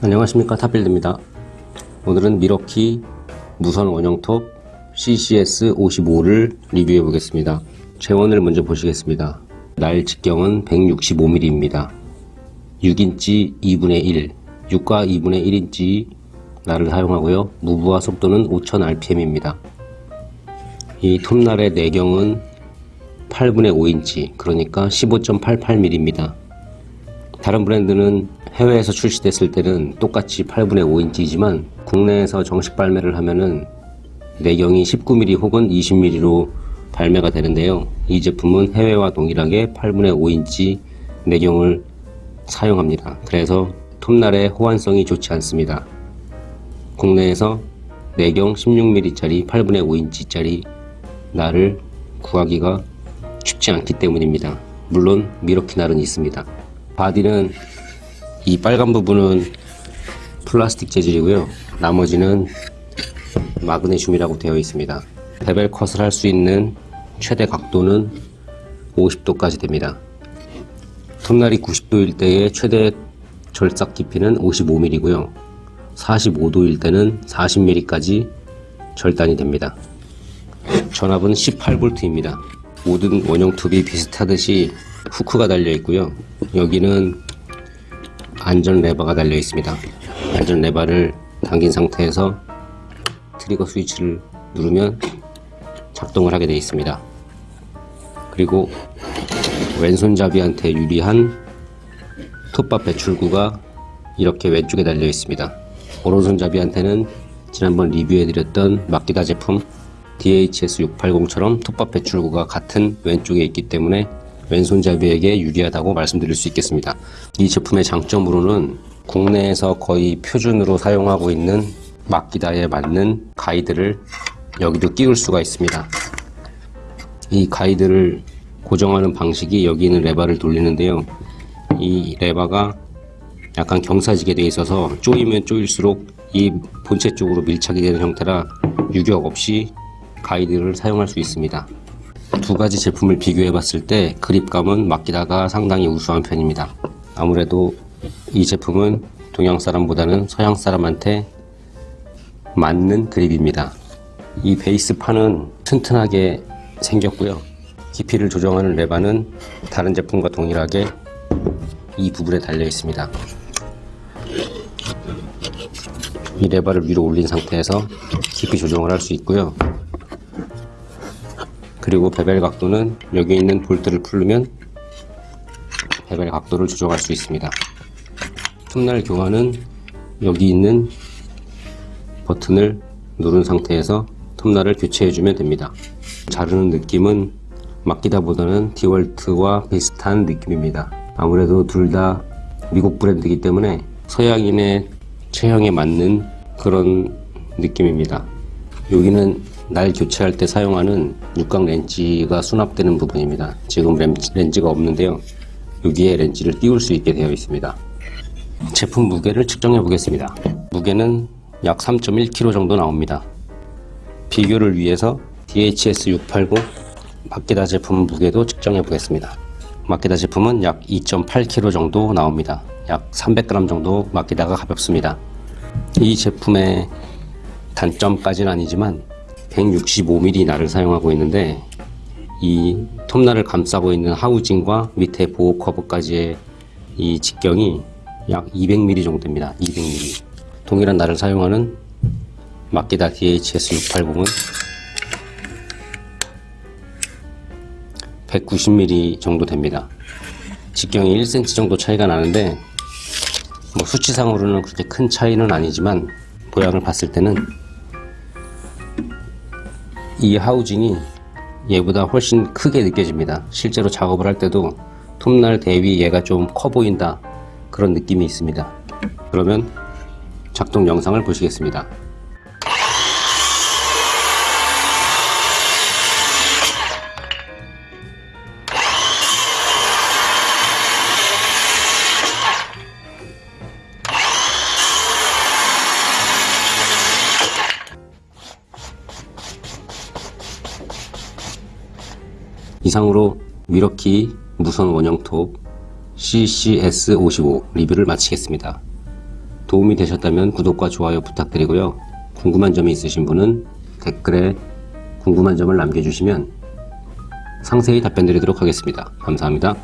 안녕하십니까 탑빌드입니다. 오늘은 밀워키 무선 원형톱 CCS55를 리뷰해 보겠습니다. 제원을 먼저 보시겠습니다. 날 직경은 165mm입니다 6인치 2분의 1 6과 2분의 1인치 날을 사용하고요. 무부하 속도는 5000rpm입니다. 이 톱날의 내경은 8분의 5인치 그러니까 15.88mm입니다 다른 브랜드는 해외에서 출시됐을 때는 똑같이 8분의 5인치이지만 국내에서 정식 발매를 하면은 내경이 19mm 혹은 20mm로 발매가 되는데요. 이 제품은 해외와 동일하게 8분의 5인치 내경을 사용합니다. 그래서 톱날의 호환성이 좋지 않습니다. 국내에서 내경 16mm짜리 8분의 5인치짜리 날을 구하기가 쉽지 않기 때문입니다. 물론 밀워키 날은 있습니다. 바디는 이 빨간 부분은 플라스틱 재질이고요. 나머지는 마그네슘이라고 되어 있습니다. bevel cut을 할 수 있는 최대 각도는 50도까지 됩니다. 톱날이 90도일 때의 최대 절삭 깊이는 55mm고요. 45도일 때는 40mm까지 절단이 됩니다. 전압은 18V입니다. 모든 원형 톱이 비슷하듯이 후크가 달려 있고요. 여기는 안전 레버가 달려 있습니다. 안전 레버를 당긴 상태에서 트리거 스위치를 누르면 작동을 하게 되어 있습니다. 그리고 왼손잡이한테 유리한 톱밥 배출구가 이렇게 왼쪽에 달려 있습니다. 오른손잡이한테는 지난번 리뷰해드렸던 마키다 제품 DHS680처럼 톱밥 배출구가 같은 왼쪽에 있기 때문에 왼손잡이에게 유리하다고 말씀드릴 수 있겠습니다. 이 제품의 장점으로는 국내에서 거의 표준으로 사용하고 있는 마키다에 맞는 가이드를 여기도 끼울 수가 있습니다. 이 가이드를 고정하는 방식이 여기 있는 레버를 돌리는데요. 이 레버가 약간 경사지게 되어 있어서 조이면 조일수록 이 본체 쪽으로 밀착이 되는 형태라 유격 없이 가이드를 사용할 수 있습니다. 두 가지 제품을 비교해 봤을 때 그립감은 마키다가 상당히 우수한 편입니다. 아무래도 이 제품은 동양 사람보다는 서양 사람한테 맞는 그립입니다. 이 베이스 판은 튼튼하게 생겼고요. 깊이를 조정하는 레바는 다른 제품과 동일하게 이 부분에 달려 있습니다. 이 레바를 위로 올린 상태에서 깊이 조정을 할 수 있고요. 그리고 베벨 각도는 여기 있는 볼트를 풀면 베벨 각도를 조정할 수 있습니다. 톱날 교환은 여기 있는 버튼을 누른 상태에서 톱날을 교체해주면 됩니다. 자르는 느낌은 마키다보다는 디월트와 비슷한 느낌입니다. 아무래도 둘 다 미국 브랜드이기 때문에 서양인의 체형에 맞는 그런 느낌입니다. 여기는 날 교체할 때 사용하는 육각 렌치가 수납되는 부분입니다. 지금 렌치가 없는데요. 여기에 렌치를 띄울 수 있게 되어 있습니다. 제품 무게를 측정해 보겠습니다. 무게는 약 3.1kg 정도 나옵니다. 비교를 위해서 DHS680 마키다 제품 무게도 측정해 보겠습니다. 마키다 제품은 약 2.8kg 정도 나옵니다. 약 300g 정도 마키다가 가볍습니다. 이 제품의 단점까지는 아니지만 165mm 날을 사용하고 있는데 이 톱날을 감싸고 있는 하우징과 밑에 보호 커브까지의 이 직경이 약 200mm 정도 됩니다. 200mm. 동일한 날을 사용하는 마키다 DHS680은 190mm 정도 됩니다. 직경이 1cm 정도 차이가 나는데 뭐 수치상으로는 그렇게 큰 차이는 아니지만 모양을 봤을 때는 이 하우징이 얘보다 훨씬 크게 느껴집니다. 실제로 작업을 할 때도 톱날 대비 얘가 좀 커 보인다 그런 느낌이 있습니다. 그러면 작동 영상을 보시겠습니다. 이상으로 미러키 무선 원형톱 CCS55 리뷰를 마치겠습니다. 도움이 되셨다면 구독과 좋아요 부탁드리고요. 궁금한 점이 있으신 분은 댓글에 궁금한 점을 남겨주시면 상세히 답변 드리도록 하겠습니다. 감사합니다.